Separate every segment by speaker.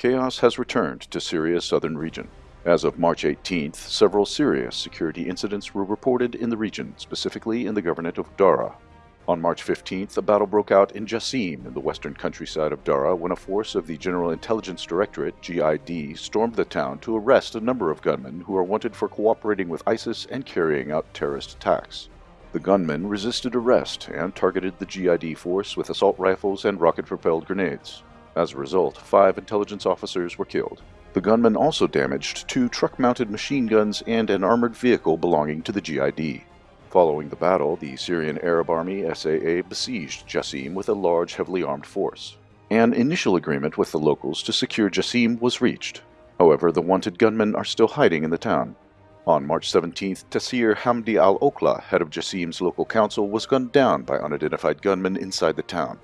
Speaker 1: Chaos has returned to Syria's southern region. As of March 18th, several serious security incidents were reported in the region, specifically in the governorate of Dara. On March 15th, a battle broke out in Jassim in the western countryside of Dara when a force of the General Intelligence Directorate, GID, stormed the town to arrest a number of gunmen who are wanted for cooperating with ISIS and carrying out terrorist attacks. The gunmen resisted arrest and targeted the GID force with assault rifles and rocket-propelled grenades. As a result, five intelligence officers were killed. The gunmen also damaged two truck-mounted machine guns and an armored vehicle belonging to the GID. Following the battle, the Syrian Arab Army SAA besieged Jassim with a large, heavily armed force. An initial agreement with the locals to secure Jassim was reached. However, the wanted gunmen are still hiding in the town. On March 17th, Tassir Hamdi al-Okla, head of Jassim's local council, was gunned down by unidentified gunmen inside the town.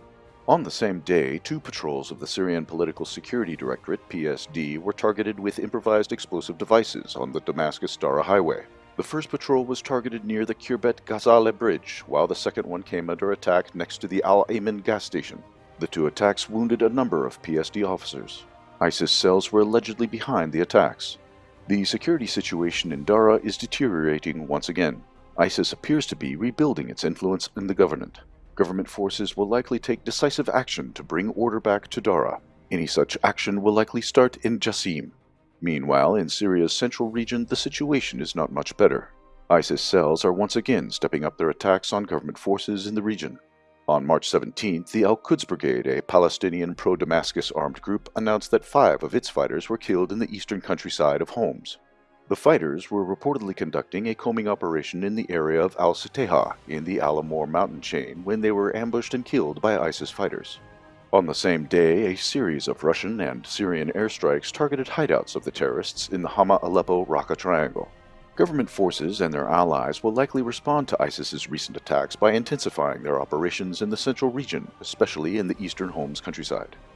Speaker 1: On the same day, two patrols of the Syrian Political Security Directorate, PSD, were targeted with improvised explosive devices on the Damascus-Dara highway. The first patrol was targeted near the Kirbet Ghazale bridge, while the second one came under attack next to the Al-Ayman gas station. The two attacks wounded a number of PSD officers. ISIS cells were allegedly behind the attacks. The security situation in Dara is deteriorating once again. ISIS appears to be rebuilding its influence in the government government forces will likely take decisive action to bring order back to Dara. Any such action will likely start in Jassim. Meanwhile, in Syria's central region, the situation is not much better. ISIS cells are once again stepping up their attacks on government forces in the region. On March 17th, the Al-Quds Brigade, a Palestinian pro-Damascus armed group, announced that five of its fighters were killed in the eastern countryside of Homs. The fighters were reportedly conducting a combing operation in the area of Al-Siteha in the Al-Amur mountain chain when they were ambushed and killed by ISIS fighters. On the same day, a series of Russian and Syrian airstrikes targeted hideouts of the terrorists in the Hama-Aleppo-Raqqa triangle. Government forces and their allies will likely respond to ISIS's recent attacks by intensifying their operations in the central region, especially in the eastern Homs countryside.